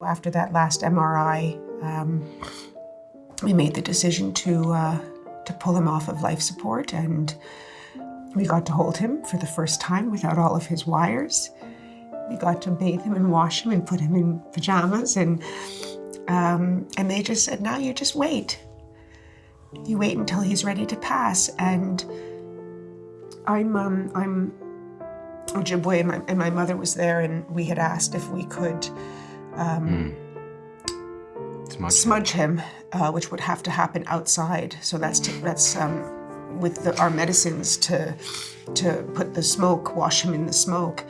After that last MRI, um, we made the decision to uh, to pull him off of life support, and we got to hold him for the first time without all of his wires. We got to bathe him and wash him and put him in pajamas, and um, and they just said, "Now you just wait. You wait until he's ready to pass." And I'm um, I'm Ojibwe, and my, and my mother was there, and we had asked if we could um, Smudge. smudge him, uh, which would have to happen outside. So that's that's um, with the, our medicines to to put the smoke, wash him in the smoke.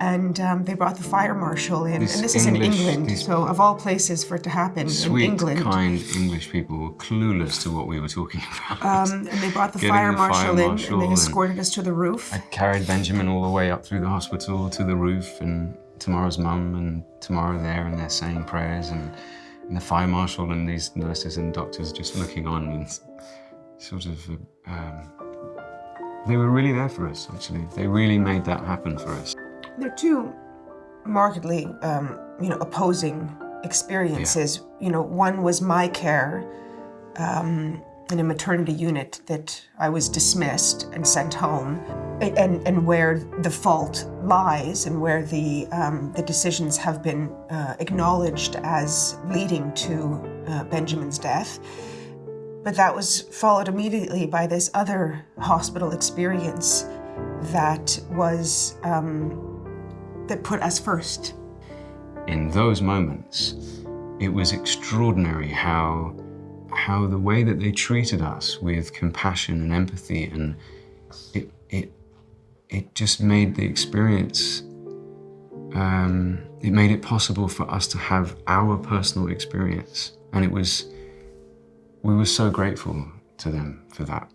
And um, they brought the fire marshal in, This and this English- is in England. So of all places for it to happen Sweet, in England, Sweet, kind English people were clueless to what we were talking about. um, and they brought the fire the fire marshal in, and they escorted us to the roof. I carried Benjamin all the way up through the hospital to the roof, and tomorrow's mum and tomorrow there, and they're saying prayers, and, and the fire marshal and these nurses and doctors just looking on, and sort of. Um, they were really there for us, actually. They really made that happen for us. They're two markedly, um, you know, opposing experiences. You know, one was my care um, in a maternity unit that I was dismissed and sent home, and, and where the fault lies and where the, um, the decisions have been uh, acknowledged as leading to uh, Benjamin's death. But that was followed immediately by this other hospital experience that was um, that put us first. in those moments, it was extraordinary how how the way that they treated us with compassion and empathy and it it it just made the experience um, it made it possible for us to have our personal experience. And it was we were so grateful to them for that